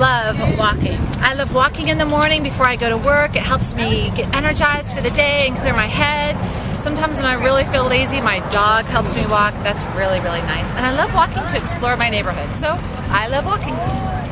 love walking. I love walking in the morning before I go to work. It helps me get energized for the day and clear my head. Sometimes when I really feel lazy, my dog helps me walk. That's really, really nice. And I love walking to explore my neighborhood. So I love walking.